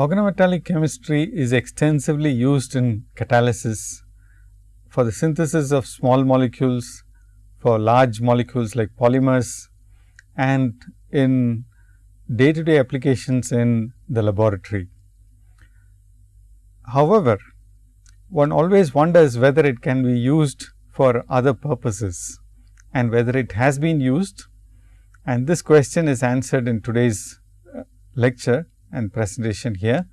Organometallic chemistry is extensively used in catalysis for the synthesis of small molecules, for large molecules like polymers and in day to day applications in the laboratory. However, one always wonders whether it can be used for other purposes and whether it has been used and this question is answered in today's uh, lecture and presentation here.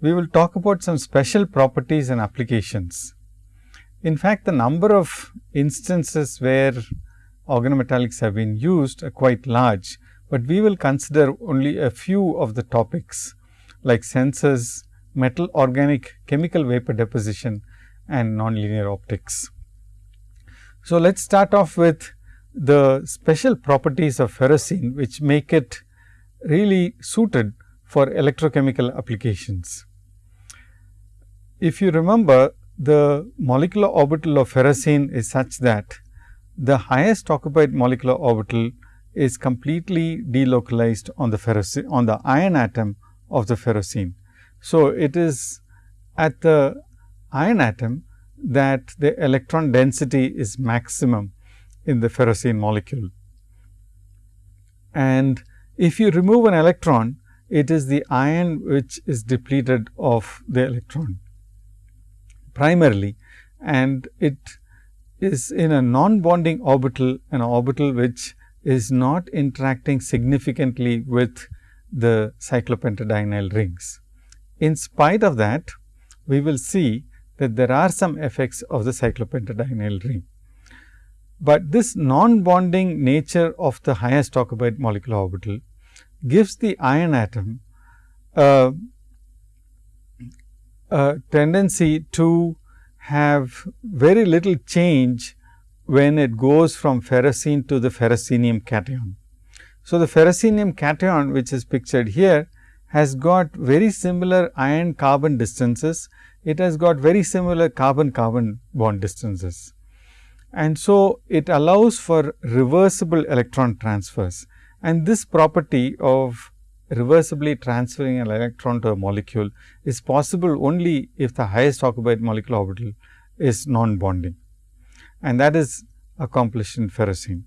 We will talk about some special properties and applications. In fact, the number of instances where organometallics have been used are quite large, but we will consider only a few of the topics like sensors, metal organic chemical vapor deposition and nonlinear optics. So, let us start off with the special properties of ferrocene, which make it really suited for electrochemical applications. If you remember the molecular orbital of ferrocene is such that the highest occupied molecular orbital is completely delocalized on the ferrocene on the iron atom of the ferrocene. So, it is at the iron atom that the electron density is maximum in the ferrocene molecule. And if you remove an electron, it is the iron which is depleted of the electron primarily and it is in a non-bonding orbital, an orbital which is not interacting significantly with the cyclopentadienyl rings. In spite of that, we will see that there are some effects of the cyclopentadienyl ring. But this non-bonding nature of the highest occupied molecular orbital gives the iron atom a, a tendency to have very little change when it goes from ferrocene to the ferrocenium cation. So, the ferrocenium cation which is pictured here has got very similar iron carbon distances, it has got very similar carbon carbon bond distances. And so it allows for reversible electron transfers and this property of reversibly transferring an electron to a molecule is possible only if the highest occupied molecular orbital is non bonding and that is accomplished in ferrocene.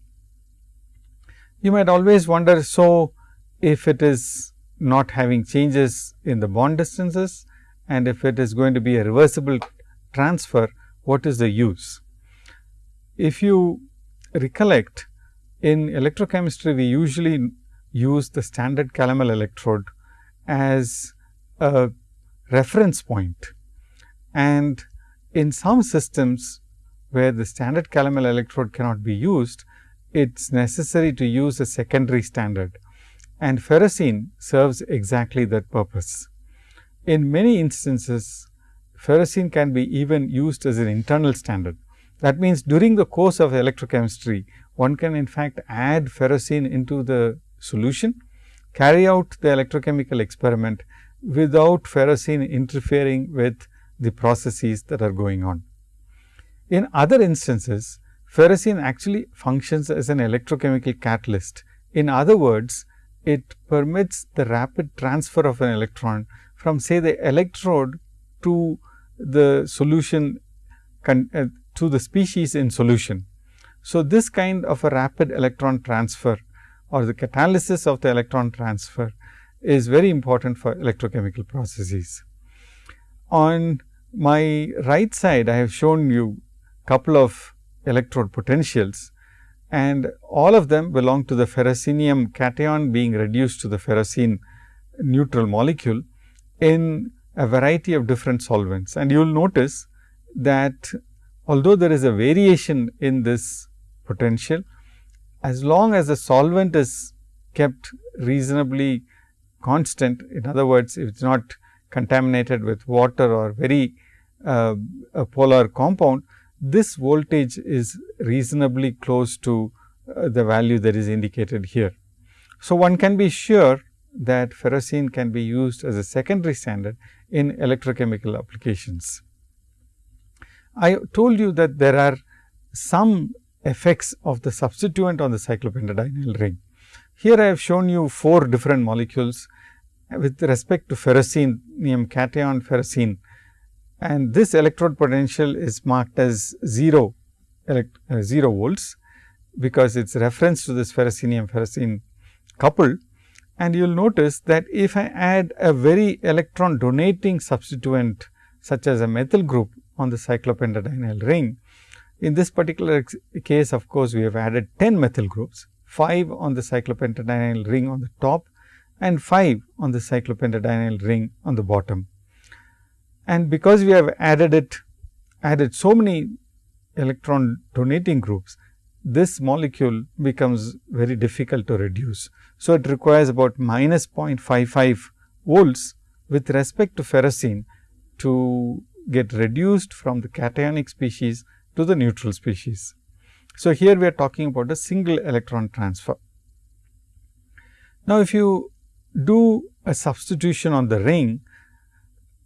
You might always wonder, so if it is not having changes in the bond distances and if it is going to be a reversible transfer, what is the use? If you recollect in electrochemistry, we usually use the standard calomel electrode as a reference point. And in some systems where the standard calomel electrode cannot be used, it is necessary to use a secondary standard and ferrocene serves exactly that purpose. In many instances, ferrocene can be even used as an internal standard. That means, during the course of electrochemistry, one can in fact add ferrocene into the solution, carry out the electrochemical experiment without ferrocene interfering with the processes that are going on. In other instances, ferrocene actually functions as an electrochemical catalyst. In other words, it permits the rapid transfer of an electron from say the electrode to the solution uh, to the species in solution. So, this kind of a rapid electron transfer or the catalysis of the electron transfer is very important for electrochemical processes. On my right side, I have shown you a couple of electrode potentials and all of them belong to the ferrocenium cation being reduced to the ferrocene neutral molecule in a variety of different solvents. And you will notice that although there is a variation in this potential, as long as the solvent is kept reasonably constant, in other words, if it is not contaminated with water or very uh, a polar compound, this voltage is reasonably close to uh, the value that is indicated here. So, one can be sure that ferrocene can be used as a secondary standard in electrochemical applications. I told you that there are some effects of the substituent on the cyclopentadienyl ring. Here I have shown you four different molecules with respect to ferrocenium cation ferrocene and this electrode potential is marked as 0 elect, uh, 0 volts because it is reference to this ferrocenium ferrocene couple and you will notice that if I add a very electron donating substituent such as a methyl group on the cyclopentadienyl ring. In this particular case of course, we have added 10 methyl groups, 5 on the cyclopentadienyl ring on the top and 5 on the cyclopentadienyl ring on the bottom. And because we have added it, added so many electron donating groups, this molecule becomes very difficult to reduce. So, it requires about minus 0.55 volts with respect to ferrocene to get reduced from the cationic species to the neutral species. So, here we are talking about a single electron transfer. Now, if you do a substitution on the ring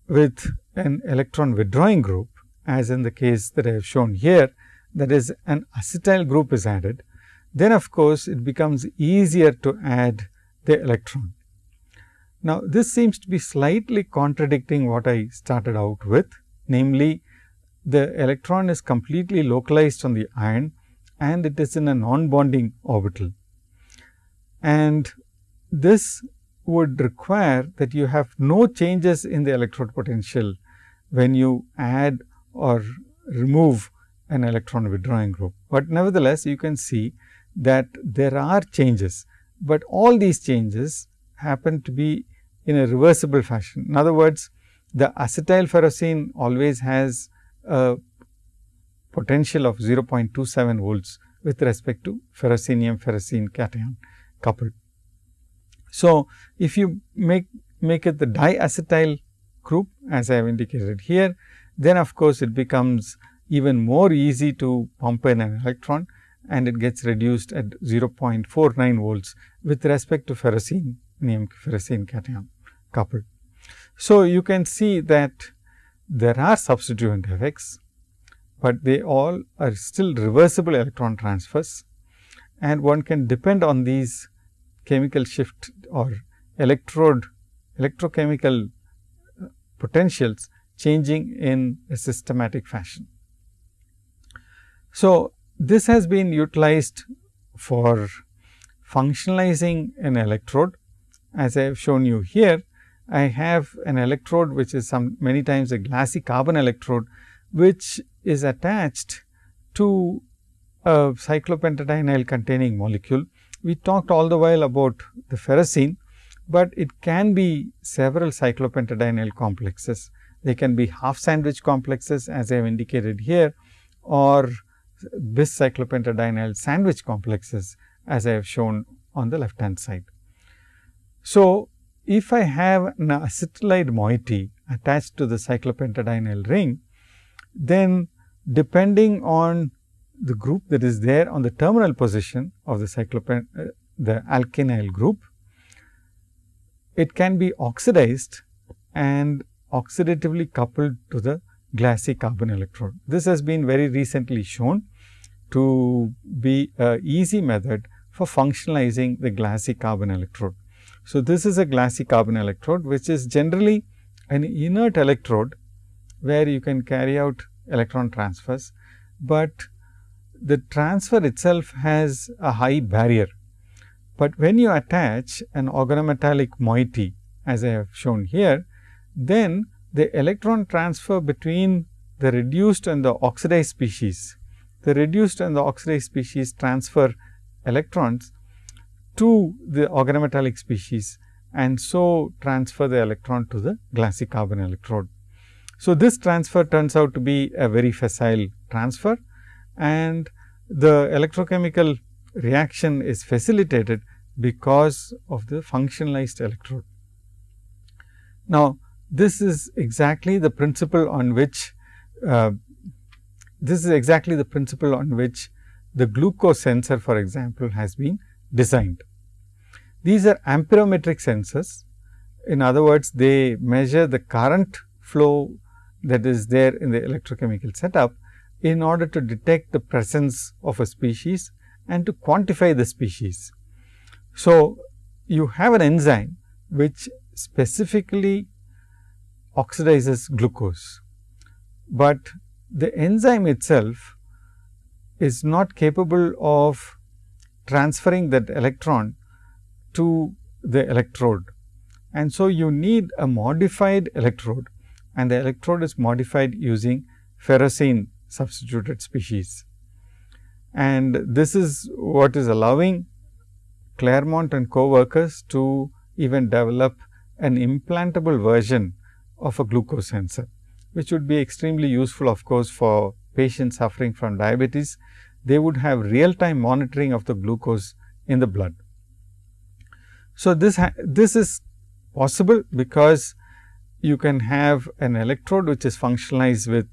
with an electron withdrawing group as in the case that I have shown here, that is an acetyl group is added, then of course, it becomes easier to add the electron. Now, this seems to be slightly contradicting what I started out with, namely the electron is completely localized on the iron and it is in a non-bonding orbital. And this would require that you have no changes in the electrode potential when you add or remove an electron withdrawing group. But nevertheless, you can see that there are changes, but all these changes happen to be in a reversible fashion. In other words, the acetyl ferrocene always has a potential of 0.27 volts with respect to ferrocenium ferrocene cation coupled. So, if you make make it the diacetyl group as I have indicated here, then of course, it becomes even more easy to pump in an electron and it gets reduced at 0.49 volts with respect to ferrocene ferrocene cation coupled. So, you can see that there are substituent effects, but they all are still reversible electron transfers and one can depend on these chemical shift or electrode electrochemical uh, potentials changing in a systematic fashion. So, this has been utilized for functionalizing an electrode. As I have shown you here, I have an electrode which is some many times a glassy carbon electrode, which is attached to a cyclopentadienyl containing molecule. We talked all the while about the ferrocene, but it can be several cyclopentadienyl complexes. They can be half sandwich complexes as I have indicated here or bis cyclopentadienyl sandwich complexes as I have shown on the left hand side. So, if I have an acetylide moiety attached to the cyclopentadienyl ring, then depending on the group that is there on the terminal position of the cyclopent uh, the alkenyl group, it can be oxidized and oxidatively coupled to the glassy carbon electrode. This has been very recently shown to be a easy method for functionalizing the glassy carbon electrode. So, this is a glassy carbon electrode, which is generally an inert electrode, where you can carry out electron transfers, but the transfer itself has a high barrier. But when you attach an organometallic moiety, as I have shown here, then the electron transfer between the reduced and the oxidized species, the reduced and the oxidized species transfer electrons to the organometallic species and so transfer the electron to the glassy carbon electrode. So, this transfer turns out to be a very facile transfer and the electrochemical reaction is facilitated because of the functionalized electrode. Now, this is exactly the principle on which uh, this is exactly the principle on which the glucose sensor for example, has been designed. These are amperometric sensors. In other words, they measure the current flow that is there in the electrochemical setup in order to detect the presence of a species and to quantify the species. So, you have an enzyme which specifically oxidizes glucose, but the enzyme itself is not capable of transferring that electron to the electrode. And so, you need a modified electrode and the electrode is modified using ferrocene substituted species. And this is what is allowing Claremont and co-workers to even develop an implantable version of a glucose sensor, which would be extremely useful of course, for patients suffering from diabetes. They would have real time monitoring of the glucose in the blood. So, this, this is possible because you can have an electrode which is functionalized with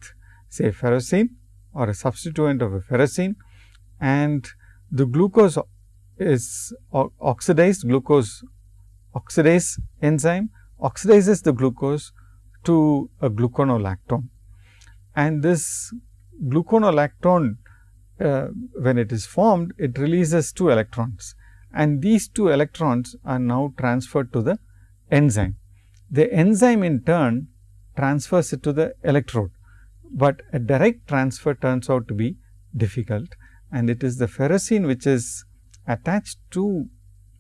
say ferrocene or a substituent of a ferrocene and the glucose is oxidized glucose oxidase enzyme oxidizes the glucose to a gluconolactone. And this gluconolactone uh, when it is formed it releases two electrons and these two electrons are now transferred to the enzyme. The enzyme in turn transfers it to the electrode, but a direct transfer turns out to be difficult and it is the ferrocene which is attached to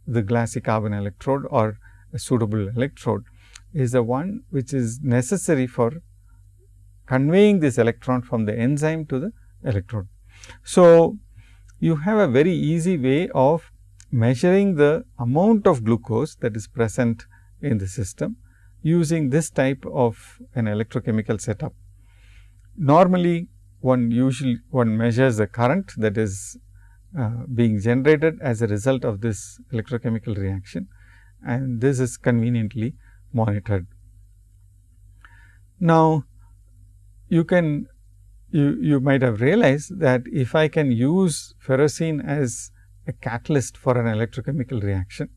the glassy carbon electrode or a suitable electrode is the one which is necessary for conveying this electron from the enzyme to the electrode. So, you have a very easy way of measuring the amount of glucose that is present in the system using this type of an electrochemical setup. Normally, one usually one measures the current that is uh, being generated as a result of this electrochemical reaction and this is conveniently monitored. Now, you can you, you might have realized that if I can use ferrocene as a catalyst for an electrochemical reaction,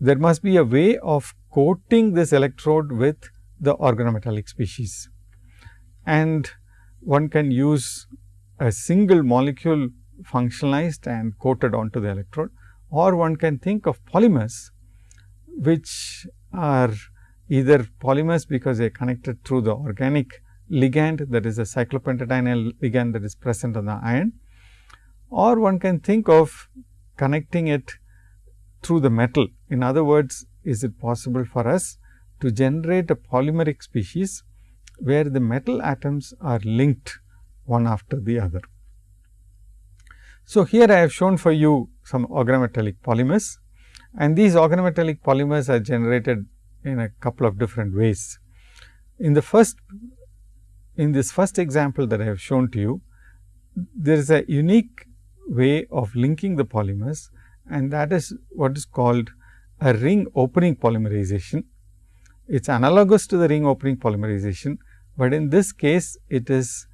there must be a way of coating this electrode with the organometallic species. And one can use a single molecule functionalized and coated onto the electrode or one can think of polymers which are either polymers because they are connected through the organic ligand that is a cyclopentadienyl ligand that is present on the iron or one can think of connecting it through the metal. In other words, is it possible for us to generate a polymeric species where the metal atoms are linked one after the other. So, here I have shown for you some organometallic polymers and these organometallic polymers are generated in a couple of different ways. In the first in this first example that I have shown to you, there is a unique way of linking the polymers and that is what is called a ring opening polymerization. It is analogous to the ring opening polymerization, but in this case it is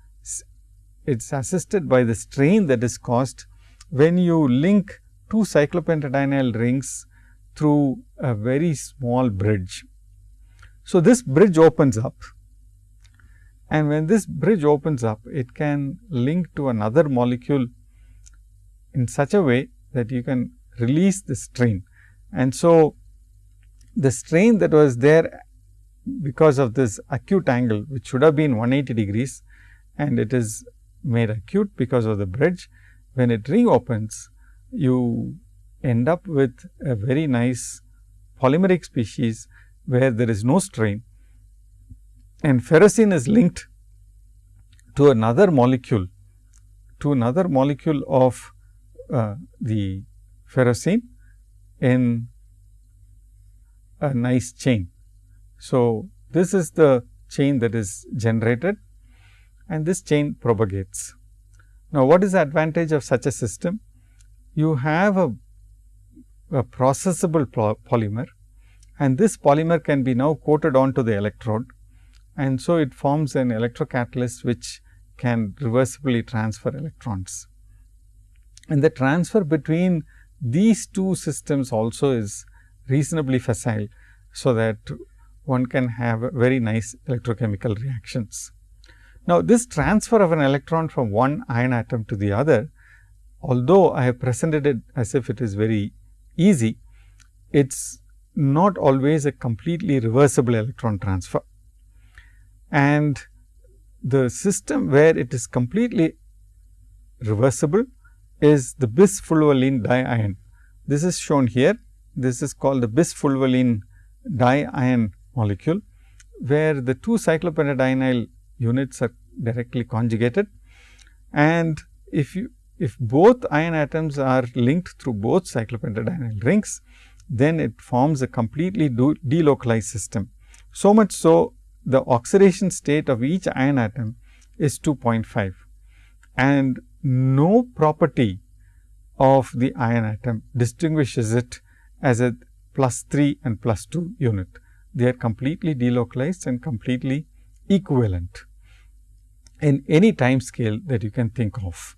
it is assisted by the strain that is caused when you link two cyclopentadienyl rings through a very small bridge. So, this bridge opens up and when this bridge opens up, it can link to another molecule in such a way that you can release the strain. And so, the strain that was there because of this acute angle which should have been 180 degrees and it is made acute because of the bridge. When it reopens, you end up with a very nice polymeric species where there is no strain and ferrocene is linked to another molecule to another molecule of uh, the ferrocene in a nice chain. So, this is the chain that is generated and this chain propagates. Now, what is the advantage of such a system? You have a, a processable polymer and this polymer can be now coated onto the electrode and so it forms an electrocatalyst which can reversibly transfer electrons. And the transfer between these two systems also is reasonably facile. So, that one can have very nice electrochemical reactions. Now, this transfer of an electron from one iron atom to the other, although I have presented it as if it is very easy, it is not always a completely reversible electron transfer. And the system where it is completely reversible is the bisfulvalene diiron. This is shown here. This is called the bisfulvalene diiron molecule, where the two cyclopentadienyl units are directly conjugated. And if you if both iron atoms are linked through both cyclopentadienyl rings, then it forms a completely delocalized system. So much so the oxidation state of each iron atom is 2.5 and no property of the iron atom distinguishes it as a plus 3 and plus 2 unit. They are completely delocalized and completely equivalent in any time scale that you can think of.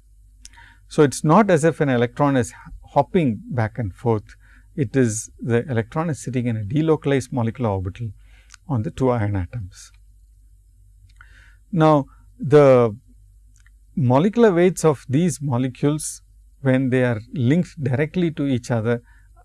So, it is not as if an electron is hopping back and forth, it is the electron is sitting in a delocalized molecular orbital on the two iron atoms. Now, the molecular weights of these molecules when they are linked directly to each other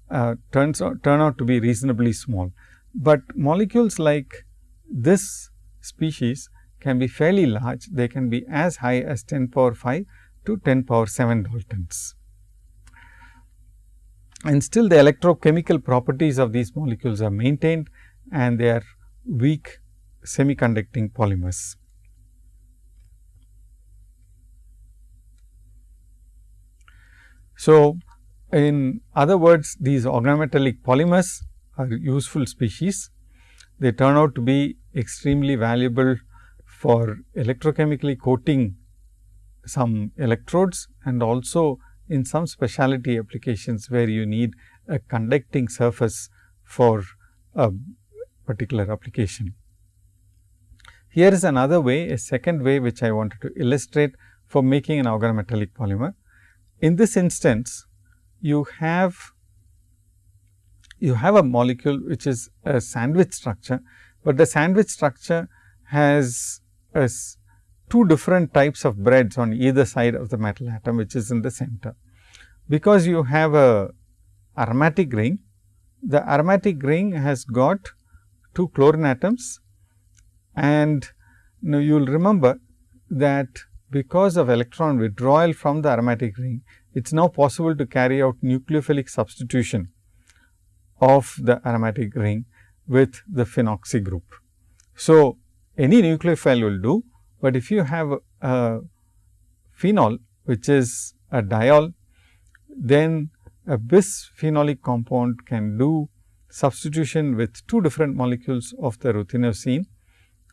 uh, turns out, turn out to be reasonably small, but molecules like this species can be fairly large. They can be as high as 10 power 5 to 10 power 7 Daltons. And still the electrochemical properties of these molecules are maintained and they are weak semiconducting polymers. So, in other words these organometallic polymers are useful species. They turn out to be extremely valuable for electrochemically coating some electrodes and also in some specialty applications where you need a conducting surface for a particular application. Here is another way, a second way which I wanted to illustrate for making an organometallic polymer. In this instance, you have you have a molecule which is a sandwich structure, but the sandwich structure has two different types of breads on either side of the metal atom which is in the center. Because you have a aromatic ring, the aromatic ring has got two chlorine atoms and now you will remember that because of electron withdrawal from the aromatic ring, it is now possible to carry out nucleophilic substitution of the aromatic ring with the phenoxy group. So, any nucleophile will do, but if you have a phenol which is a diol, then a bisphenolic compound can do substitution with two different molecules of the ruthenocene,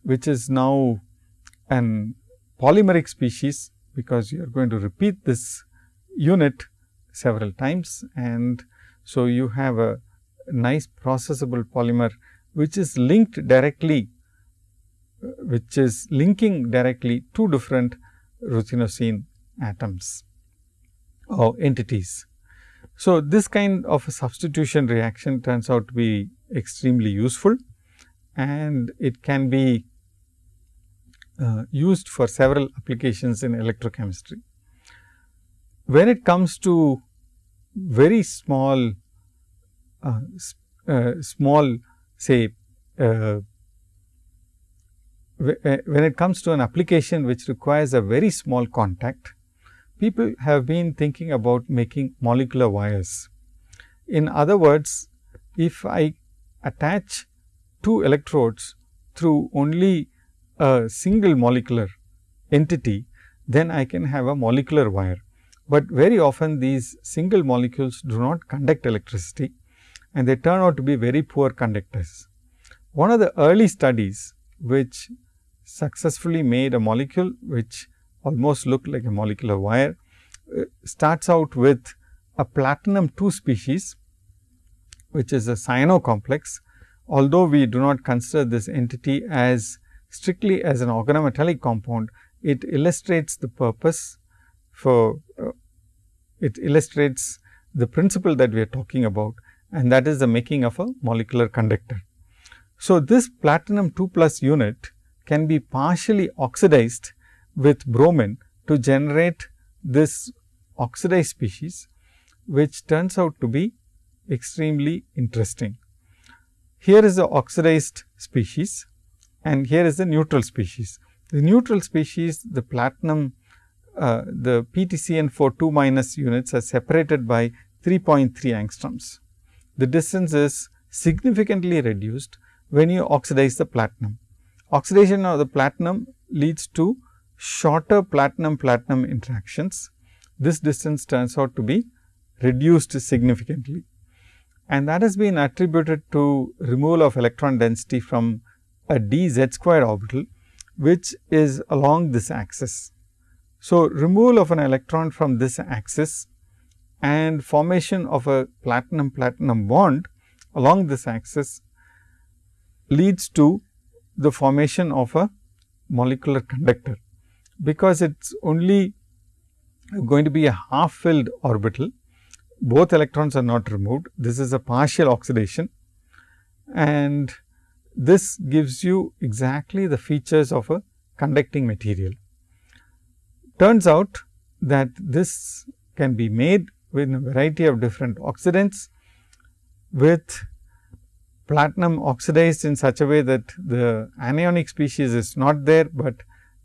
which is now an polymeric species, because you are going to repeat this unit several times. And so, you have a nice processable polymer, which is linked directly uh, which is linking directly two different ruthenocene atoms or entities. So, this kind of a substitution reaction turns out to be extremely useful and it can be uh, used for several applications in electrochemistry. When it comes to very small, uh, uh, small say uh, uh, when it comes to an application which requires a very small contact, people have been thinking about making molecular wires. In other words, if I attach two electrodes through only a single molecular entity, then I can have a molecular wire. But very often these single molecules do not conduct electricity and they turn out to be very poor conductors. One of the early studies which successfully made a molecule which almost looked like a molecular wire, uh, starts out with a platinum 2 species, which is a cyano complex. Although we do not consider this entity as strictly as an organometallic compound, it illustrates the purpose for uh, it illustrates the principle that we are talking about and that is the making of a molecular conductor. So, this platinum 2 plus unit can be partially oxidized with bromine to generate this oxidized species, which turns out to be extremely interesting. here is the oxidized species and here is the neutral species. The neutral species the platinum uh, the PTCN for 2 minus units are separated by 3.3 angstroms. The distance is significantly reduced when you oxidize the platinum. Oxidation of the platinum leads to shorter platinum platinum interactions. This distance turns out to be reduced significantly and that has been attributed to removal of electron density from a d z square orbital, which is along this axis. So, removal of an electron from this axis and formation of a platinum platinum bond along this axis leads to the formation of a molecular conductor, because it is only going to be a half filled orbital. Both electrons are not removed. This is a partial oxidation and this gives you exactly the features of a conducting material. Turns out that this can be made with a variety of different oxidants with platinum oxidized in such a way that the anionic species is not there, but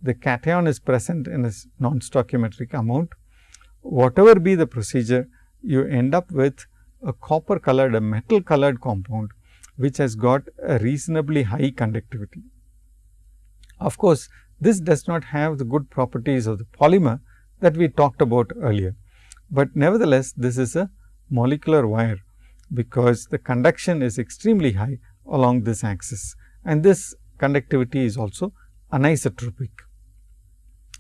the cation is present in a non-stoichiometric amount. Whatever be the procedure, you end up with a copper colored, a metal colored compound, which has got a reasonably high conductivity. Of course, this does not have the good properties of the polymer that we talked about earlier, but nevertheless this is a molecular wire because the conduction is extremely high along this axis and this conductivity is also anisotropic.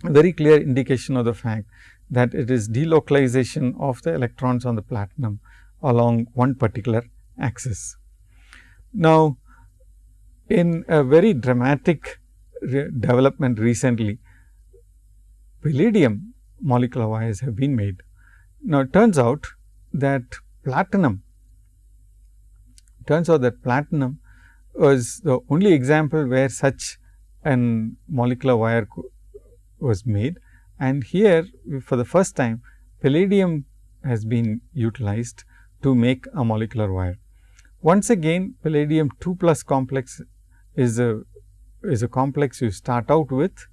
A very clear indication of the fact that it is delocalization of the electrons on the platinum along one particular axis. Now, in a very dramatic re development recently, palladium molecular wires have been made. Now, it turns out that platinum turns out that platinum was the only example where such an molecular wire was made and here for the first time palladium has been utilized to make a molecular wire. Once again palladium 2 plus complex is a is a complex you start out with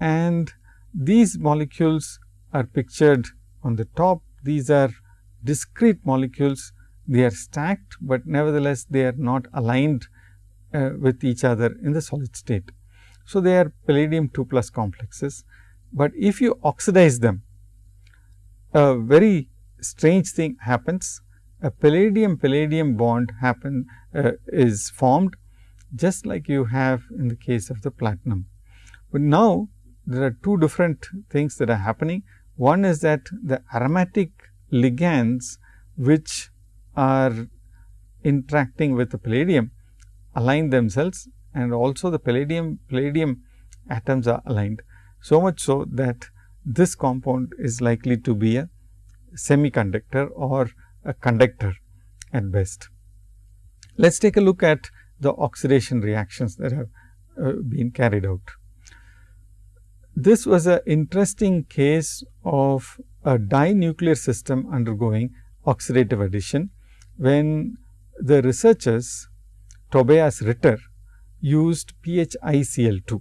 and these molecules are pictured on the top. These are discrete molecules, they are stacked, but nevertheless they are not aligned uh, with each other in the solid state. So, they are palladium 2 plus complexes, but if you oxidize them, a very strange thing happens. A palladium palladium bond happen uh, is formed just like you have in the case of the platinum. But now, there are two different things that are happening. One is that the aromatic ligands which are interacting with the palladium align themselves and also the palladium palladium atoms are aligned. So much so that this compound is likely to be a semiconductor or a conductor at best. Let us take a look at the oxidation reactions that have uh, been carried out. This was an interesting case of a dinuclear system undergoing oxidative addition, when the researchers Tobias Ritter used PHICl2.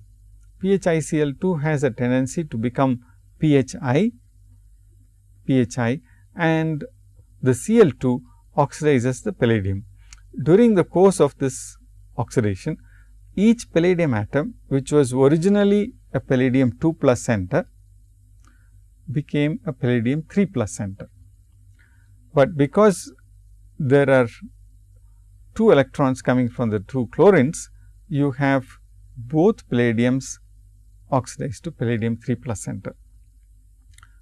PHICl2 has a tendency to become PHI, PHI and the Cl2 oxidizes the palladium. During the course of this oxidation, each palladium atom which was originally a palladium 2 plus center became a palladium 3 plus center. But because there are two electrons coming from the two chlorines, you have both palladiums oxidized to palladium 3 plus center.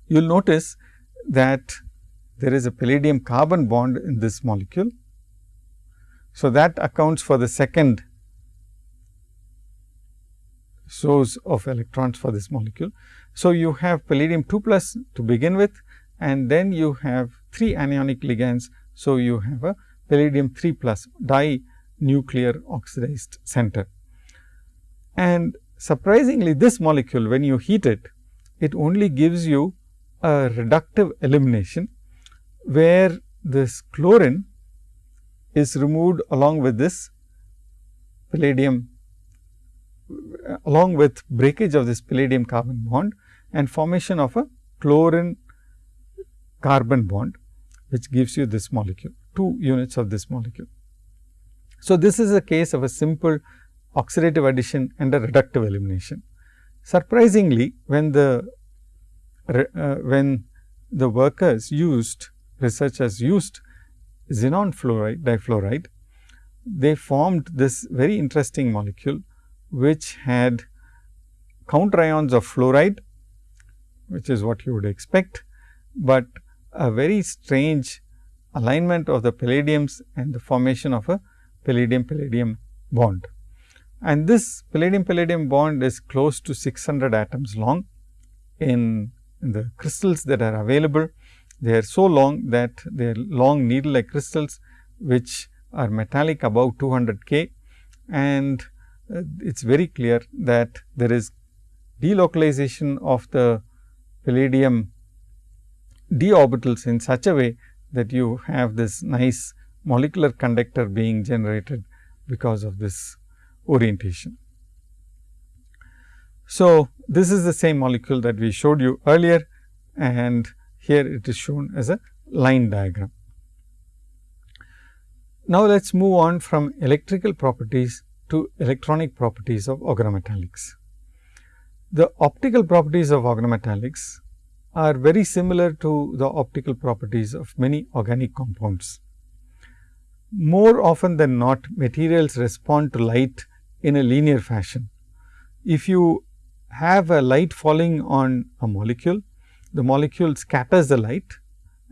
You will notice that there is a palladium carbon bond in this molecule so, that accounts for the second source of electrons for this molecule. So, you have palladium 2 plus to begin with and then you have 3 anionic ligands. So, you have a palladium 3 plus dinuclear oxidized center. And surprisingly this molecule when you heat it, it only gives you a reductive elimination, where this chlorine is removed along with this palladium along with breakage of this palladium carbon bond and formation of a chlorine carbon bond, which gives you this molecule, 2 units of this molecule. So, this is a case of a simple oxidative addition and a reductive elimination. Surprisingly, when the uh, when the workers used researchers used xenon fluoride difluoride, they formed this very interesting molecule, which had counter ions of fluoride, which is what you would expect, but a very strange alignment of the palladiums and the formation of a palladium palladium bond. And this palladium palladium bond is close to 600 atoms long in, in the crystals that are available. They are so long that they are long needle like crystals, which are metallic above 200 K and uh, it is very clear that there is delocalization of the palladium d orbitals in such a way that you have this nice molecular conductor being generated because of this orientation. So, this is the same molecule that we showed you earlier and here it is shown as a line diagram. Now, let us move on from electrical properties to electronic properties of organometallics. The optical properties of organometallics are very similar to the optical properties of many organic compounds. More often than not, materials respond to light in a linear fashion. If you have a light falling on a molecule, the molecule scatters the light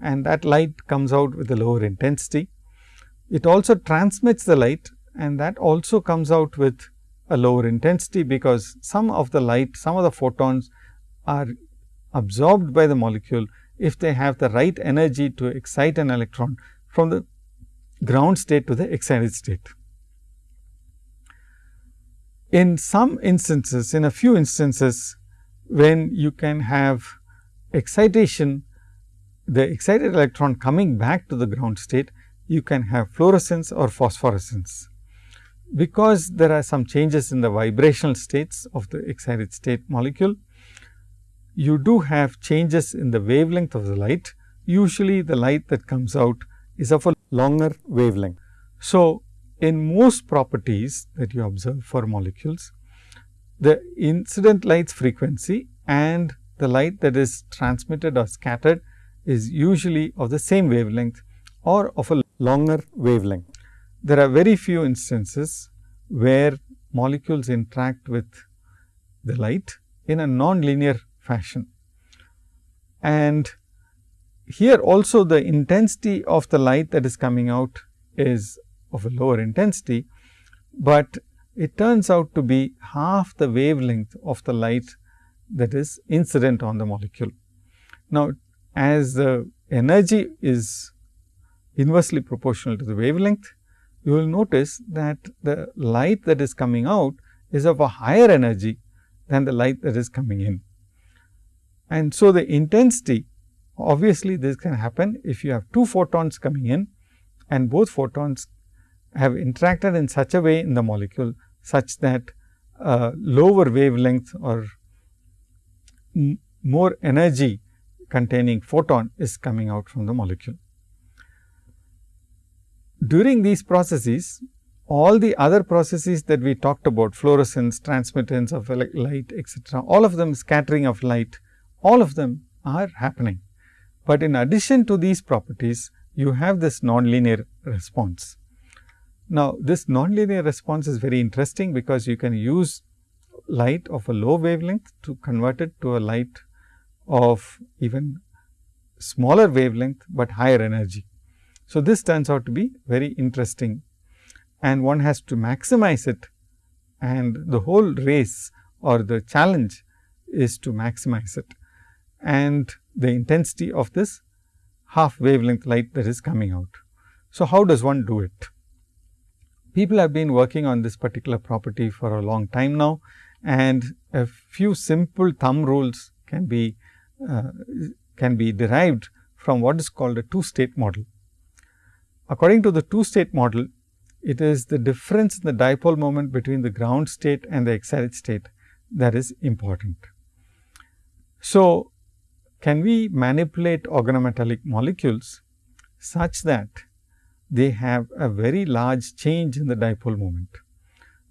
and that light comes out with a lower intensity. It also transmits the light and that also comes out with a lower intensity, because some of the light, some of the photons are absorbed by the molecule if they have the right energy to excite an electron from the ground state to the excited state. In some instances, in a few instances, when you can have excitation, the excited electron coming back to the ground state, you can have fluorescence or phosphorescence. Because there are some changes in the vibrational states of the excited state molecule, you do have changes in the wavelength of the light. Usually, the light that comes out is of a longer wavelength. So, in most properties that you observe for molecules, the incident light's frequency and the light that is transmitted or scattered is usually of the same wavelength or of a longer wavelength. There are very few instances where molecules interact with the light in a non-linear fashion. And here also the intensity of the light that is coming out is of a lower intensity, but it turns out to be half the wavelength of the light that is incident on the molecule. Now, as the energy is inversely proportional to the wavelength, you will notice that the light that is coming out is of a higher energy than the light that is coming in. And so, the intensity obviously, this can happen if you have two photons coming in and both photons have interacted in such a way in the molecule such that uh, lower wavelength or more energy containing photon is coming out from the molecule. During these processes, all the other processes that we talked about fluorescence, transmittance of light etcetera, all of them scattering of light, all of them are happening. But in addition to these properties, you have this nonlinear response. Now, this nonlinear response is very interesting because you can use light of a low wavelength to convert it to a light of even smaller wavelength, but higher energy. So, this turns out to be very interesting and one has to maximize it and the whole race or the challenge is to maximize it and the intensity of this half wavelength light that is coming out. So, how does one do it? People have been working on this particular property for a long time now and a few simple thumb rules can be uh, can be derived from what is called a two state model. According to the two state model, it is the difference in the dipole moment between the ground state and the excited state that is important. So, can we manipulate organometallic molecules such that they have a very large change in the dipole moment.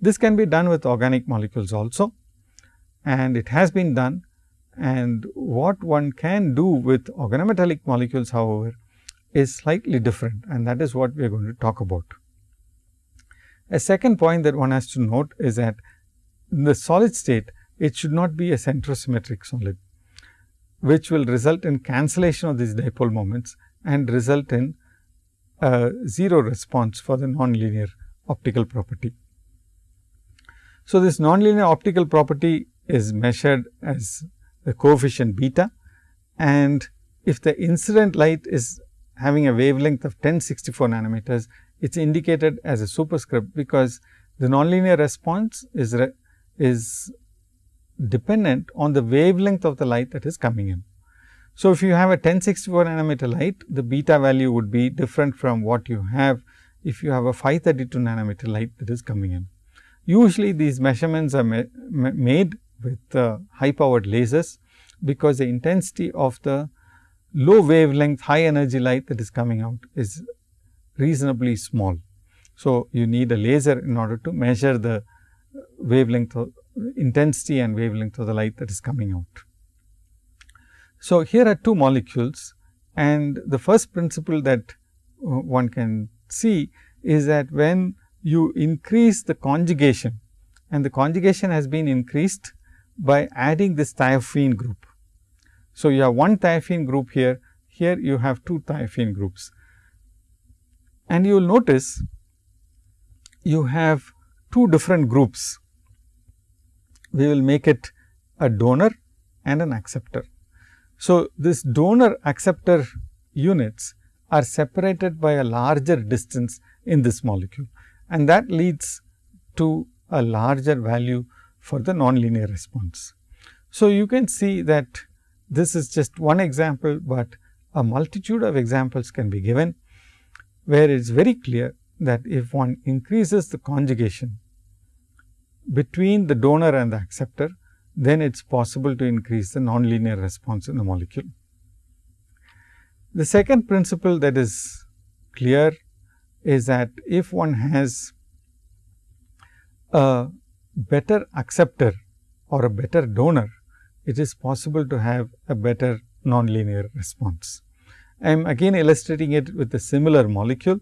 This can be done with organic molecules also and it has been done and what one can do with organometallic molecules however, is slightly different and that is what we are going to talk about. A second point that one has to note is that in the solid state, it should not be a centrosymmetric solid, which will result in cancellation of these dipole moments and result in a 0 response for the nonlinear optical property. So, this nonlinear optical property is measured as the coefficient beta and if the incident light is having a wavelength of 1064 nanometers, it is indicated as a superscript because the nonlinear response is, is dependent on the wavelength of the light that is coming in. So, if you have a 1064 nanometer light, the beta value would be different from what you have if you have a 532 nanometer light that is coming in. Usually, these measurements are ma ma made with uh, high powered lasers, because the intensity of the low wavelength high energy light that is coming out is reasonably small. So, you need a laser in order to measure the wavelength of intensity and wavelength of the light that is coming out. So, here are two molecules and the first principle that uh, one can see is that when you increase the conjugation and the conjugation has been increased by adding this thiophene group. So, you have one thiophene group here, here you have two thiophene groups. And you will notice you have two different groups. We will make it a donor and an acceptor. So, this donor acceptor units are separated by a larger distance in this molecule and that leads to a larger value for the nonlinear response. So, you can see that this is just one example, but a multitude of examples can be given, where it is very clear that if one increases the conjugation between the donor and the acceptor, then it is possible to increase the nonlinear response in the molecule. The second principle that is clear is that if one has a better acceptor or a better donor, it is possible to have a better nonlinear response. I am again illustrating it with a similar molecule,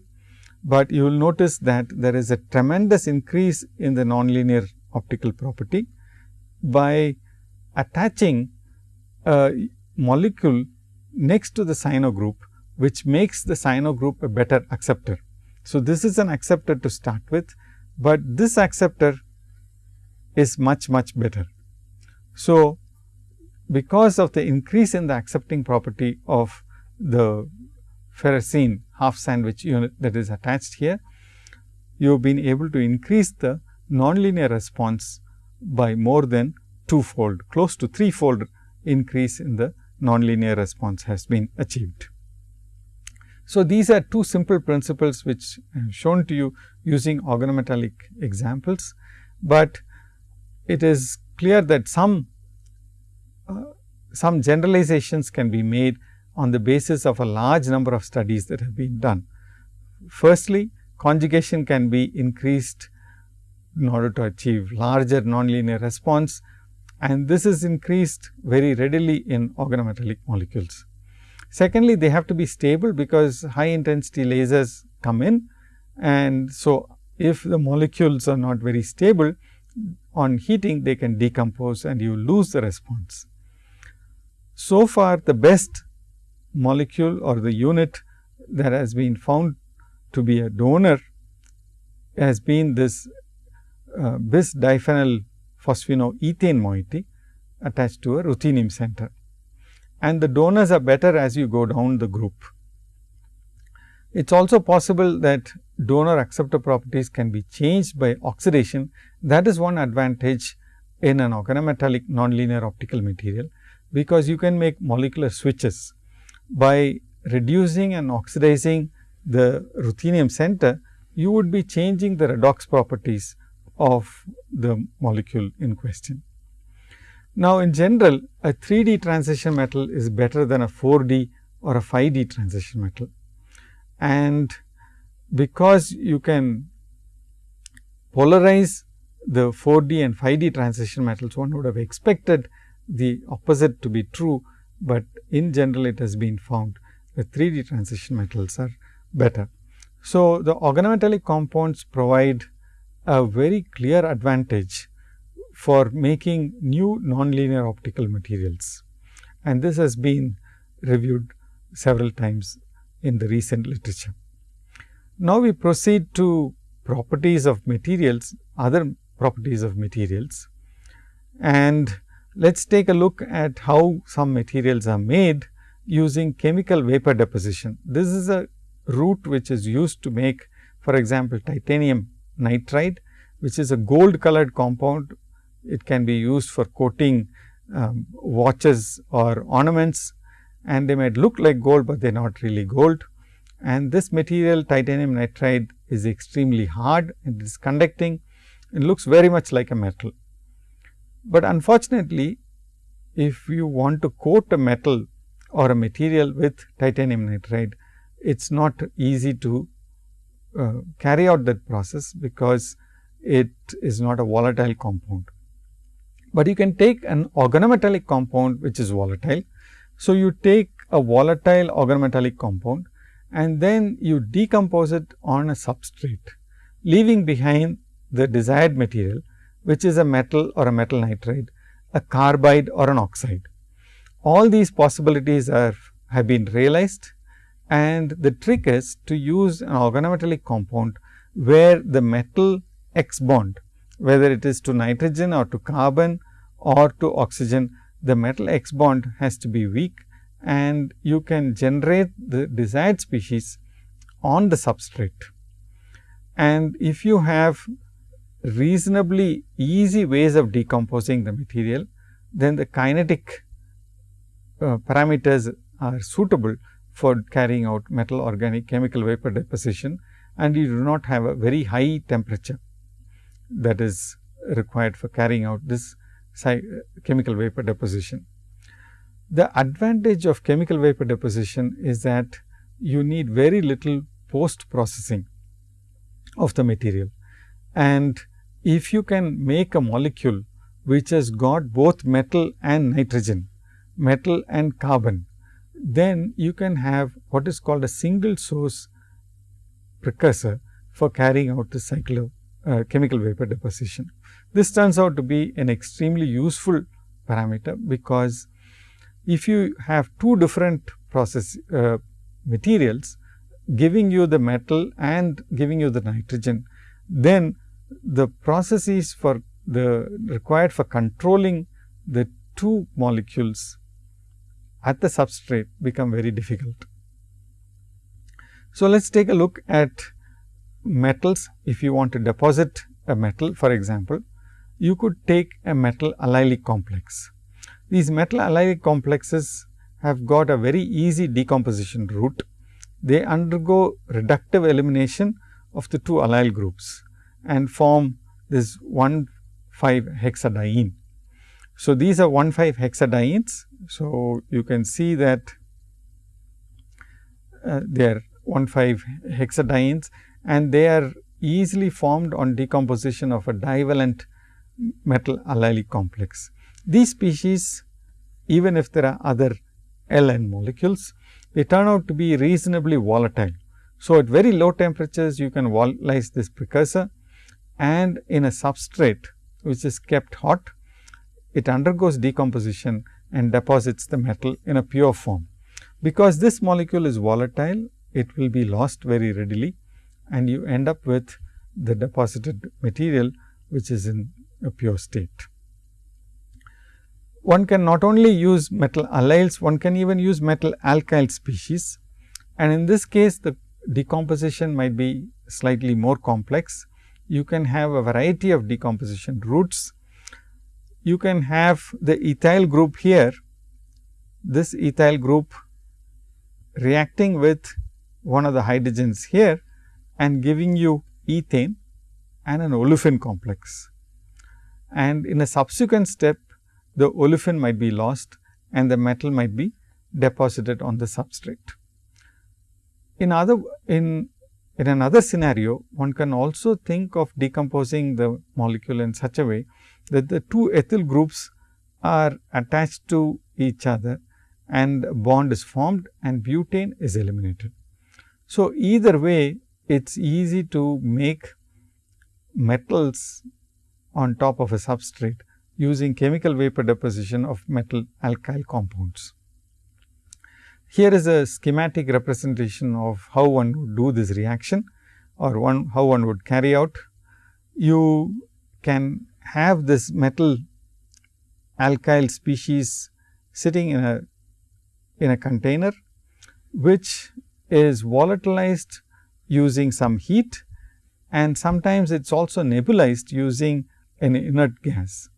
but you will notice that there is a tremendous increase in the nonlinear optical property by attaching a molecule next to the cyano group, which makes the cyano group a better acceptor. So, this is an acceptor to start with, but this acceptor is much much better. So, because of the increase in the accepting property of the ferrocene half sandwich unit that is attached here, you have been able to increase the nonlinear response by more than twofold, close to threefold increase in the nonlinear response has been achieved. So, these are two simple principles which I have shown to you using organometallic examples, but it is clear that some uh, some generalizations can be made on the basis of a large number of studies that have been done. Firstly, conjugation can be increased in order to achieve larger nonlinear response and this is increased very readily in organometallic molecules. Secondly, they have to be stable because high intensity lasers come in and so if the molecules are not very stable on heating they can decompose and you lose the response. So far the best molecule or the unit that has been found to be a donor has been this uh, bis diphenyl phosphinoethane moiety attached to a ruthenium center. And the donors are better as you go down the group. It is also possible that donor acceptor properties can be changed by oxidation. That is one advantage in an organometallic nonlinear optical material because you can make molecular switches by reducing and oxidizing the ruthenium center you would be changing the redox properties of the molecule in question. Now, in general a 3D transition metal is better than a 4D or a 5D transition metal. And because you can polarize the 4D and 5D transition metals, one would have expected the opposite to be true, but in general it has been found that 3D transition metals are better. So, the organometallic compounds provide a very clear advantage for making new nonlinear optical materials and this has been reviewed several times in the recent literature. Now, we proceed to properties of materials, other properties of materials and let us take a look at how some materials are made using chemical vapor deposition. This is a route which is used to make for example, titanium nitride which is a gold colored compound. It can be used for coating um, watches or ornaments and they might look like gold, but they are not really gold. And this material titanium nitride is extremely hard and it is conducting and looks very much like a metal. But unfortunately, if you want to coat a metal or a material with titanium nitride, it is not easy to uh, carry out that process, because it is not a volatile compound. But you can take an organometallic compound which is volatile. So, you take a volatile organometallic compound and then you decompose it on a substrate, leaving behind the desired material which is a metal or a metal nitride, a carbide or an oxide. All these possibilities are have been realized and the trick is to use an organometallic compound where the metal X bond whether it is to nitrogen or to carbon or to oxygen the metal X bond has to be weak and you can generate the desired species on the substrate. And if you have reasonably easy ways of decomposing the material, then the kinetic uh, parameters are suitable for carrying out metal organic chemical vapor deposition and you do not have a very high temperature that is required for carrying out this chemical vapor deposition. The advantage of chemical vapor deposition is that you need very little post processing of the material and if you can make a molecule which has got both metal and nitrogen, metal and carbon, then you can have what is called a single source precursor for carrying out the cycle of uh, chemical vapor deposition. This turns out to be an extremely useful parameter, because if you have two different process uh, materials giving you the metal and giving you the nitrogen, then the processes for the required for controlling the two molecules at the substrate become very difficult. So, let us take a look at metals. If you want to deposit a metal for example, you could take a metal allylic complex. These metal allylic complexes have got a very easy decomposition route. They undergo reductive elimination of the two allyl groups and form this 1 5 hexadiene. So, these are 1 5 hexadienes. So, you can see that uh, they are 1 5 hexadienes and they are easily formed on decomposition of a divalent metal allylic complex. These species even if there are other LN molecules, they turn out to be reasonably volatile. So, at very low temperatures you can volatilize this precursor and in a substrate which is kept hot, it undergoes decomposition and deposits the metal in a pure form. Because this molecule is volatile, it will be lost very readily and you end up with the deposited material which is in a pure state. One can not only use metal allyls, one can even use metal alkyl species and in this case the decomposition might be slightly more complex you can have a variety of decomposition routes. You can have the ethyl group here, this ethyl group reacting with one of the hydrogens here and giving you ethane and an olefin complex. And in a subsequent step, the olefin might be lost and the metal might be deposited on the substrate. In other in in another scenario, one can also think of decomposing the molecule in such a way that the two ethyl groups are attached to each other and bond is formed and butane is eliminated. So, either way it is easy to make metals on top of a substrate using chemical vapor deposition of metal alkyl compounds. Here is a schematic representation of how one would do this reaction or one how one would carry out. You can have this metal alkyl species sitting in a in a container, which is volatilized using some heat and sometimes it is also nebulized using an inert gas.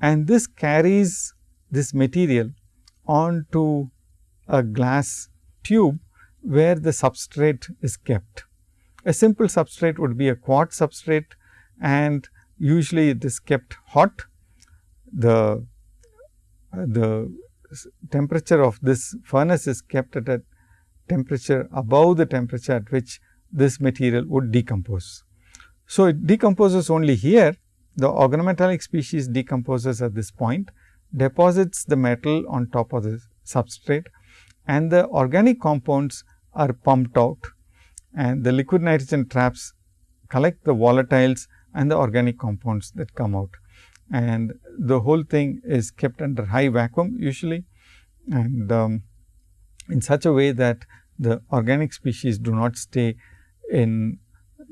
And this carries this material onto a glass tube where the substrate is kept. A simple substrate would be a quartz substrate and usually it is kept hot. The, the temperature of this furnace is kept at a temperature above the temperature at which this material would decompose. So, it decomposes only here the organometallic species decomposes at this point, deposits the metal on top of the substrate and the organic compounds are pumped out and the liquid nitrogen traps collect the volatiles and the organic compounds that come out. And the whole thing is kept under high vacuum usually and um, in such a way that the organic species do not stay in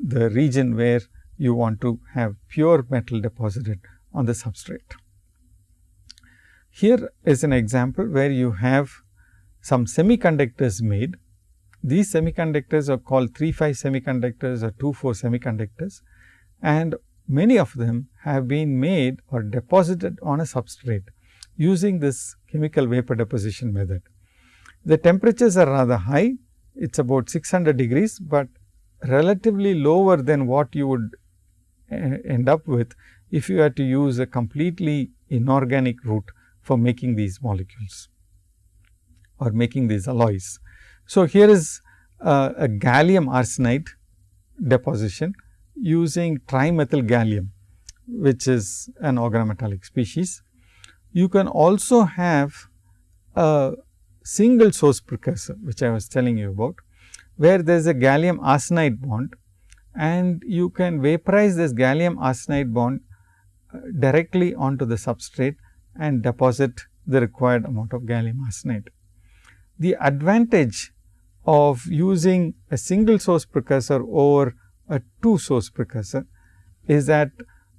the region where you want to have pure metal deposited on the substrate. Here is an example where you have some semiconductors made. These semiconductors are called 3 5 semiconductors or 2 4 semiconductors and many of them have been made or deposited on a substrate using this chemical vapor deposition method. The temperatures are rather high, it is about 600 degrees, but relatively lower than what you would end up with if you had to use a completely inorganic route for making these molecules or making these alloys. So, here is uh, a gallium arsenide deposition using trimethyl gallium, which is an organometallic species. You can also have a single source precursor, which I was telling you about, where there is a gallium arsenide bond and you can vaporize this gallium arsenide bond uh, directly onto the substrate and deposit the required amount of gallium arsenide. The advantage of using a single source precursor over a two source precursor is that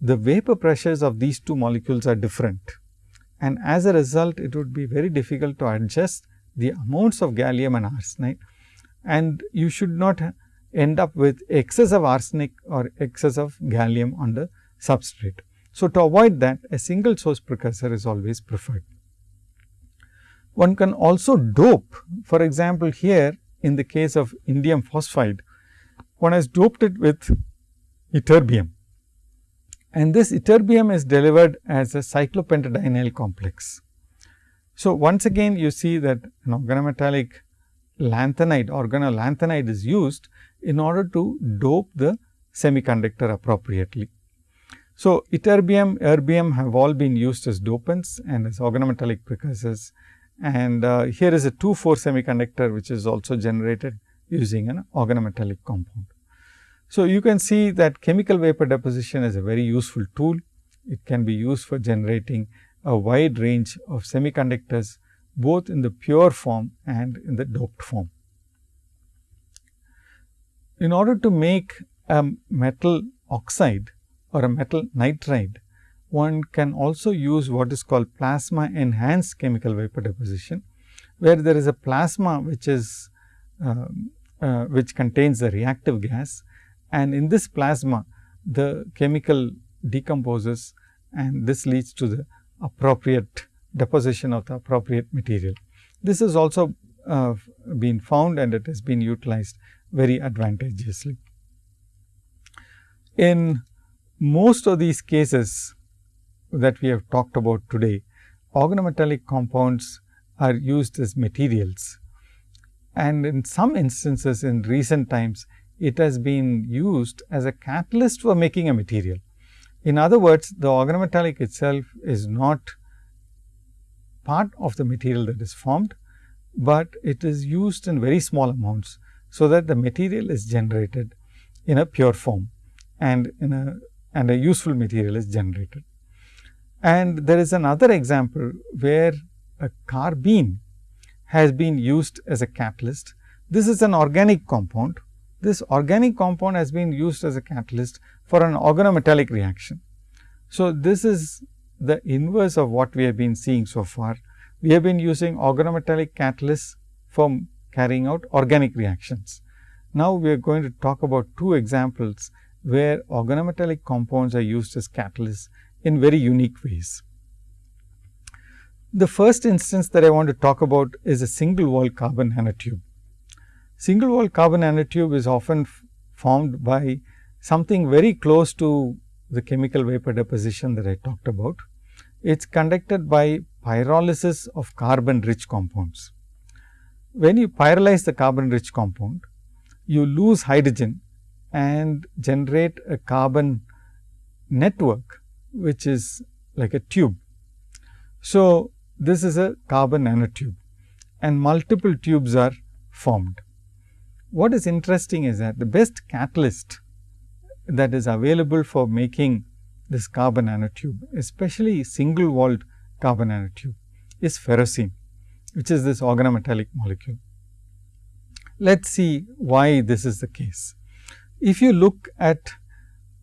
the vapor pressures of these two molecules are different. And as a result, it would be very difficult to adjust the amounts of gallium and arsenide and you should not end up with excess of arsenic or excess of gallium on the substrate. So, to avoid that a single source precursor is always preferred. One can also dope for example, here in the case of indium phosphide one has doped it with ytterbium and this ytterbium is delivered as a cyclopentadienyl complex. So, once again you see that an organometallic lanthanide organolanthanide is used in order to dope the semiconductor appropriately. So, ytterbium, erbium have all been used as dopants and as organometallic precursors and uh, here is a 2 4 semiconductor which is also generated using an organometallic compound. So, you can see that chemical vapor deposition is a very useful tool. It can be used for generating a wide range of semiconductors both in the pure form and in the doped form. In order to make a metal oxide or a metal nitride, one can also use what is called plasma enhanced chemical vapor deposition, where there is a plasma which is uh, uh, which contains the reactive gas and in this plasma the chemical decomposes and this leads to the appropriate deposition of the appropriate material. This has also uh, been found and it has been utilized very advantageously. In most of these cases that we have talked about today, organometallic compounds are used as materials. And in some instances in recent times, it has been used as a catalyst for making a material. In other words, the organometallic itself is not part of the material that is formed, but it is used in very small amounts. So, that the material is generated in a pure form and in a and a useful material is generated. And there is another example where a carbene has been used as a catalyst. This is an organic compound. This organic compound has been used as a catalyst for an organometallic reaction. So, this is the inverse of what we have been seeing so far. We have been using organometallic catalysts for carrying out organic reactions. Now, we are going to talk about two examples where organometallic compounds are used as catalysts in very unique ways. The first instance that I want to talk about is a single wall carbon nanotube. Single wall carbon nanotube is often formed by something very close to the chemical vapor deposition that I talked about. It is conducted by pyrolysis of carbon rich compounds. When you pyrolyze the carbon rich compound, you lose hydrogen and generate a carbon network, which is like a tube. So, this is a carbon nanotube and multiple tubes are formed. What is interesting is that the best catalyst that is available for making this carbon nanotube, especially single walled carbon nanotube is ferrocene, which is this organometallic molecule. Let us see why this is the case. If you look at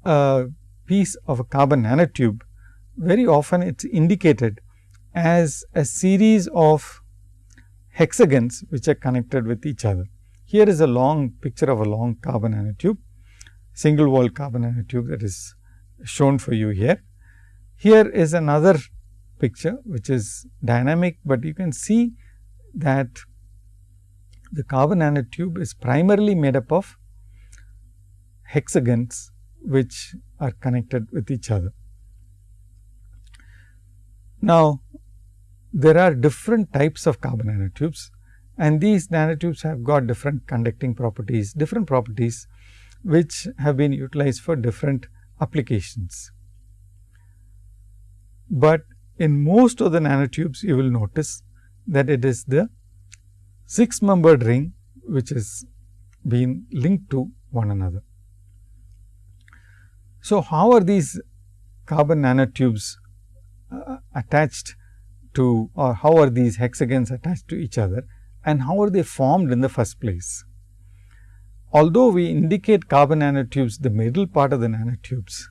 a piece of a carbon nanotube, very often it is indicated as a series of hexagons which are connected with each other. Here is a long picture of a long carbon nanotube, single wall carbon nanotube that is shown for you here. Here is another picture which is dynamic, but you can see that the carbon nanotube is primarily made up of hexagons which are connected with each other. Now, there are different types of carbon nanotubes and these nanotubes have got different conducting properties, different properties which have been utilized for different applications. But in most of the nanotubes you will notice that it is the 6 membered ring which is being linked to one another. So, how are these carbon nanotubes uh, attached to or how are these hexagons attached to each other and how are they formed in the first place. Although we indicate carbon nanotubes the middle part of the nanotubes,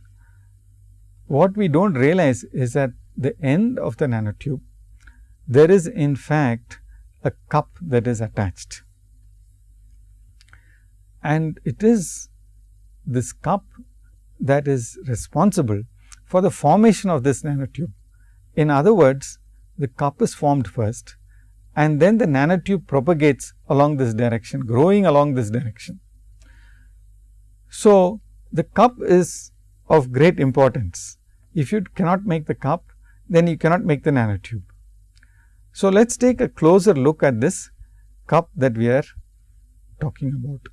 what we do not realize is that the end of the nanotube there is in fact a cup that is attached and it is this cup that is responsible for the formation of this nanotube. In other words, the cup is formed first and then the nanotube propagates along this direction, growing along this direction. So, the cup is of great importance. If you cannot make the cup, then you cannot make the nanotube. So, let us take a closer look at this cup that we are talking about.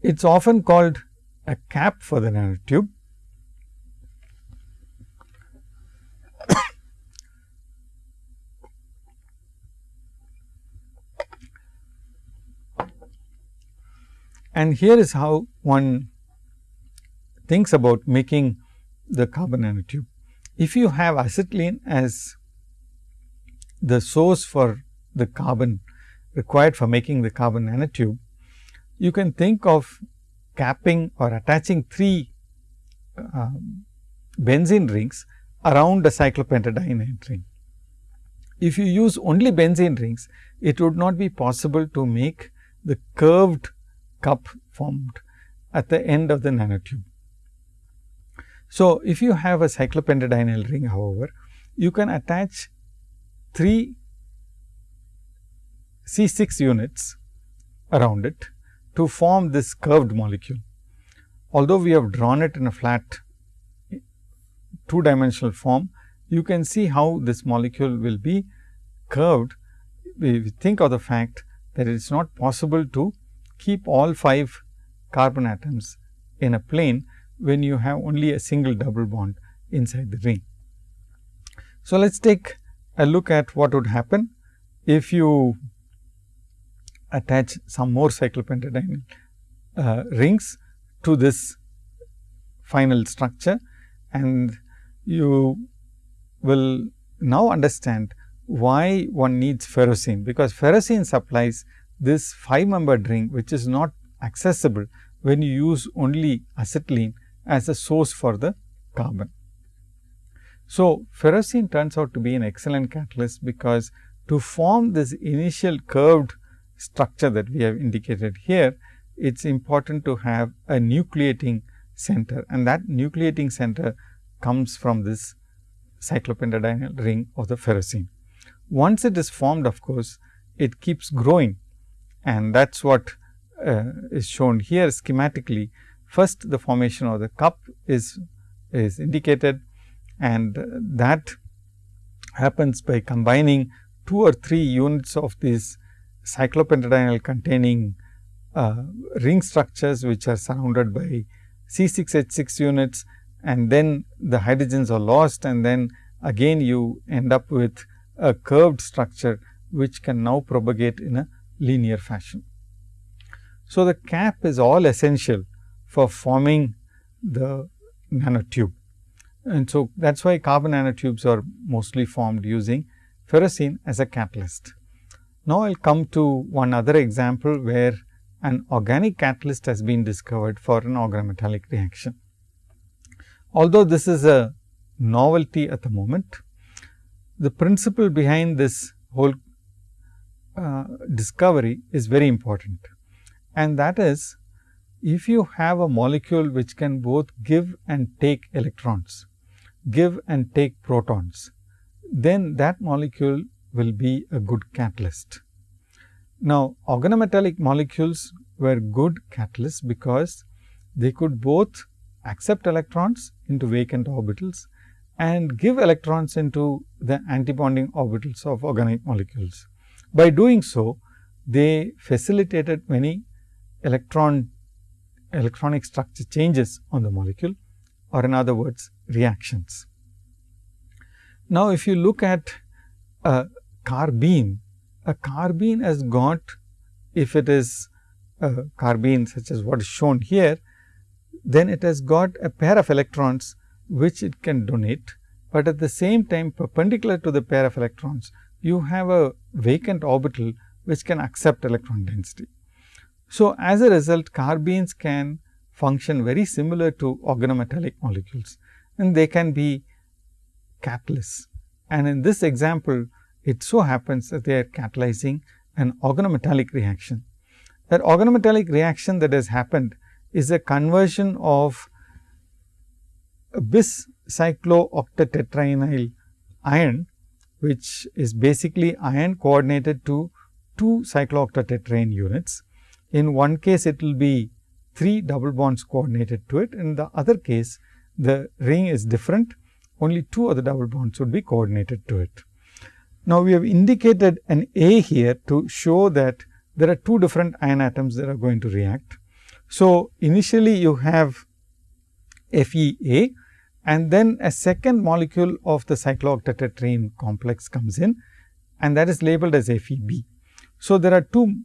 It is often called a cap for the nanotube And here is how one thinks about making the carbon nanotube. If you have acetylene as the source for the carbon required for making the carbon nanotube, you can think of capping or attaching three uh, benzene rings around a cyclopentadiene ring. If you use only benzene rings, it would not be possible to make the curved cup formed at the end of the nanotube. So, if you have a cyclopentadienyl ring however, you can attach 3 C6 units around it to form this curved molecule. although we have drawn it in a flat two dimensional form, you can see how this molecule will be curved. We think of the fact that it is not possible to keep all 5 carbon atoms in a plane when you have only a single double bond inside the ring. So, let us take a look at what would happen if you attach some more cyclopentadienyl uh, rings to this final structure and you will now understand why one needs ferrocene, because ferrocene supplies this 5 membered ring, which is not accessible when you use only acetylene as a source for the carbon. So, ferrocene turns out to be an excellent catalyst, because to form this initial curved structure that we have indicated here, it is important to have a nucleating center and that nucleating center comes from this cyclopentadienyl ring of the ferrocene. Once it is formed of course, it keeps growing and that is what uh, is shown here schematically. First the formation of the cup is, is indicated and that happens by combining two or three units of these cyclopentadienyl containing uh, ring structures which are surrounded by C6H6 units and then the hydrogens are lost and then again you end up with a curved structure which can now propagate in a linear fashion. So, the cap is all essential for forming the nanotube and so that is why carbon nanotubes are mostly formed using ferrocene as a catalyst. Now, I will come to one other example where an organic catalyst has been discovered for an organometallic reaction. Although this is a novelty at the moment, the principle behind this whole uh, discovery is very important and that is if you have a molecule which can both give and take electrons, give and take protons, then that molecule will be a good catalyst. Now, organometallic molecules were good catalysts because they could both accept electrons into vacant orbitals and give electrons into the antibonding orbitals of organic molecules. By doing so, they facilitated many electron electronic structure changes on the molecule or in other words reactions. Now, if you look at a carbene a carbene has got if it is a carbene such as what is shown here, then it has got a pair of electrons which it can donate, but at the same time perpendicular to the pair of electrons you have a vacant orbital which can accept electron density. So, as a result carbenes can function very similar to organometallic molecules and they can be catalysts. And in this example it so happens that they are catalyzing an organometallic reaction. That organometallic reaction that has happened is a conversion of bis cyclooctatetraenyl iron, which is basically iron coordinated to two cyclooctatetraene units. In one case, it will be three double bonds coordinated to it. In the other case, the ring is different, only two other double bonds would be coordinated to it. Now, we have indicated an A here to show that there are two different iron atoms that are going to react. So, initially you have FeA and then a second molecule of the cyclooctatetraene complex comes in and that is labeled as Feb. So, there are two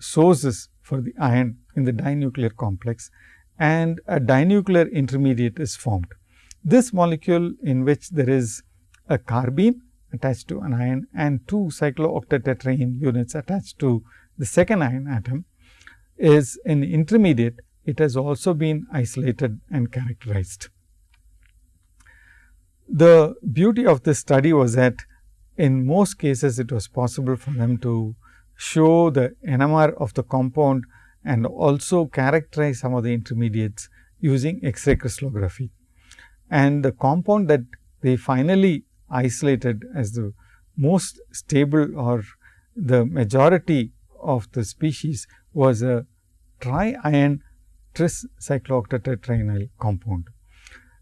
sources for the iron in the dinuclear complex and a dinuclear intermediate is formed. This molecule in which there is a carbene attached to an iron and two cyclooctatetraene units attached to the second iron atom is an intermediate, it has also been isolated and characterized. The beauty of this study was that in most cases it was possible for them to show the NMR of the compound and also characterize some of the intermediates using X-ray crystallography. And the compound that they finally isolated as the most stable or the majority of the species was a tri-iron tricyclooctatetraenyl compound.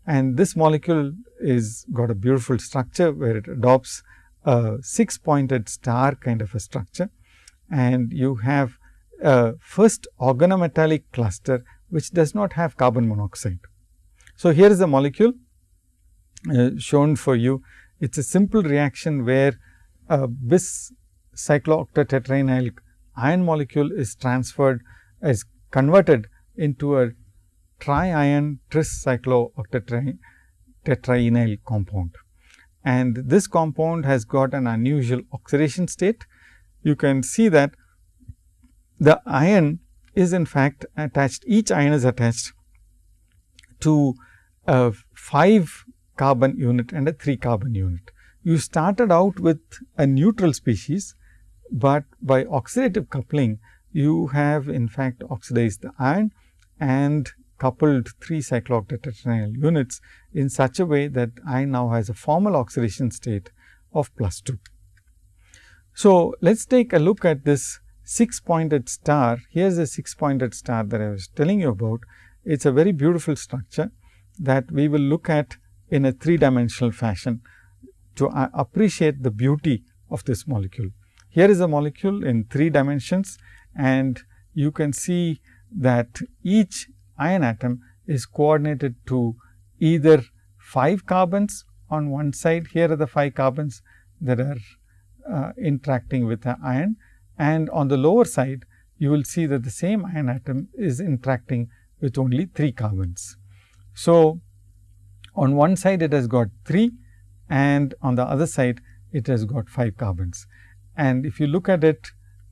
And this molecule is got a beautiful structure where it adopts a 6 pointed star kind of a structure and you have a first organometallic cluster which does not have carbon monoxide. So, here is the molecule uh, shown for you. It is a simple reaction where a bis cyclooctatetraenyl iron molecule is transferred is converted into a triiron tris cyclooctatetraenyl compound. And this compound has got an unusual oxidation state. You can see that the iron is in fact attached, each iron is attached to a 5 carbon unit and a 3 carbon unit. You started out with a neutral species, but by oxidative coupling you have in fact oxidized the iron and coupled 3 cyclooctatetraenyl units in such a way that iron now has a formal oxidation state of plus 2. So, let us take a look at this 6 pointed star. Here is a 6 pointed star that I was telling you about. It is a very beautiful structure that we will look at in a 3 dimensional fashion to uh, appreciate the beauty of this molecule. Here is a molecule in 3 dimensions and you can see that each iron atom is coordinated to either 5 carbons on one side, here are the 5 carbons that are uh, interacting with the iron and on the lower side you will see that the same iron atom is interacting with only 3 carbons. So, on one side it has got 3 and on the other side it has got 5 carbons. And if you look at it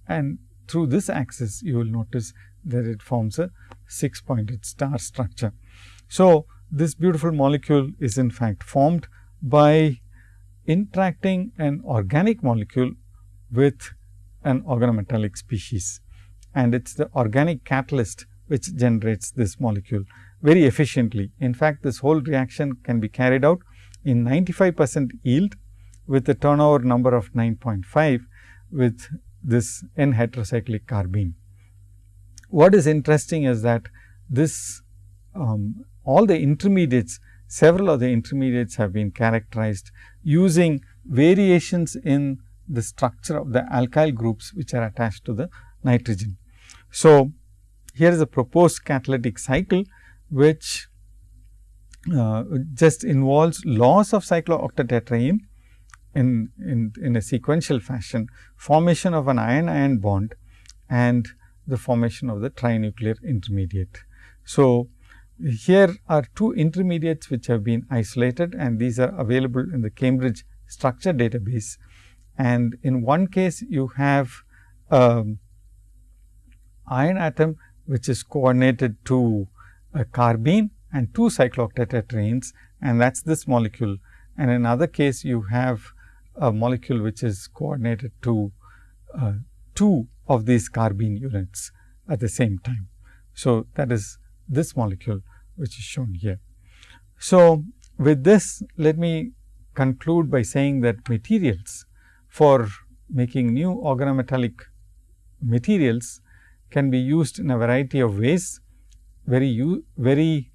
and through this axis you will notice that it forms a 6 pointed star structure. So, this beautiful molecule is in fact formed by interacting an organic molecule with an organometallic species and it is the organic catalyst which generates this molecule very efficiently. In fact, this whole reaction can be carried out in 95 percent yield with a turnover number of 9.5 with this N heterocyclic carbene. What is interesting is that this um, all the intermediates, several of the intermediates have been characterized using variations in the structure of the alkyl groups which are attached to the nitrogen. So, here is a proposed catalytic cycle which uh, just involves loss of cyclooctatetraene in, in, in a sequential fashion, formation of an iron-iron bond and the formation of the trinuclear intermediate. So, here are two intermediates which have been isolated and these are available in the Cambridge structure database. And in one case you have um, iron atom which is coordinated to a carbene and two cyclooctatetraenes and that is this molecule. And in another case you have a molecule which is coordinated to uh, two of these carbene units at the same time. So, that is this molecule which is shown here. So, with this let me conclude by saying that materials for making new organometallic materials can be used in a variety of ways. Very, very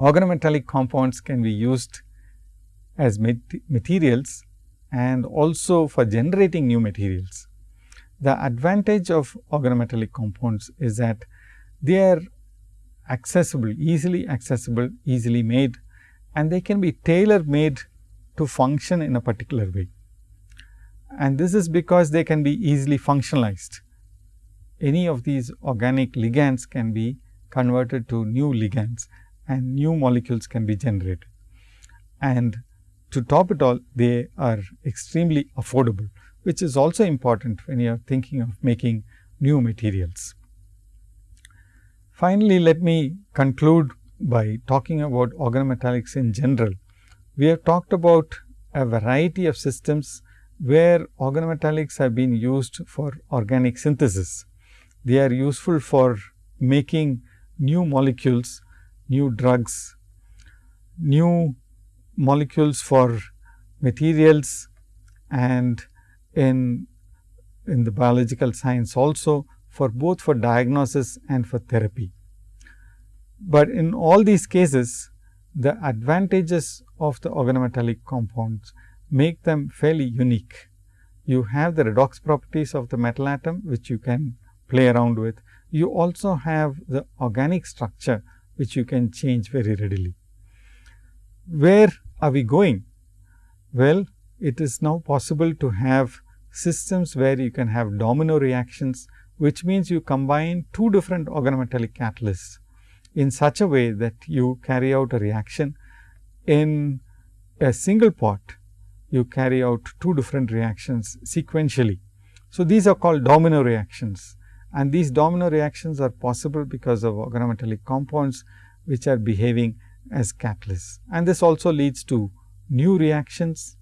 organometallic compounds can be used as materials and also for generating new materials. The advantage of organometallic compounds is that they are accessible, easily accessible, easily made and they can be tailor made to function in a particular way. And this is because they can be easily functionalized. Any of these organic ligands can be converted to new ligands and new molecules can be generated. And to top it all, they are extremely affordable which is also important when you are thinking of making new materials. Finally, let me conclude by talking about organometallics in general. We have talked about a variety of systems where organometallics have been used for organic synthesis. They are useful for making new molecules, new drugs, new molecules for materials and in, in the biological science also for both for diagnosis and for therapy. But in all these cases, the advantages of the organometallic compounds make them fairly unique. You have the redox properties of the metal atom, which you can play around with. You also have the organic structure, which you can change very readily. Where are we going? Well, it is now possible to have systems where you can have domino reactions, which means you combine two different organometallic catalysts in such a way that you carry out a reaction in a single pot, you carry out two different reactions sequentially. So, these are called domino reactions and these domino reactions are possible because of organometallic compounds, which are behaving as catalysts. And this also leads to new reactions,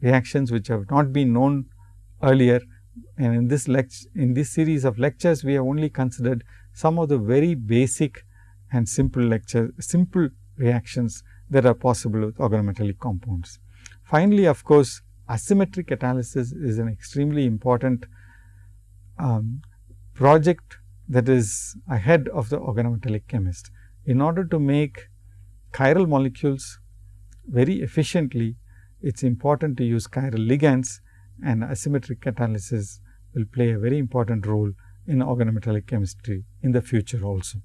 reactions which have not been known earlier and in this lecture in this series of lectures we have only considered some of the very basic and simple lecture simple reactions that are possible with organometallic compounds. Finally, of course, asymmetric catalysis is an extremely important um, project that is ahead of the organometallic chemist. In order to make chiral molecules very efficiently, it is important to use chiral ligands and asymmetric catalysis will play a very important role in organometallic chemistry in the future also.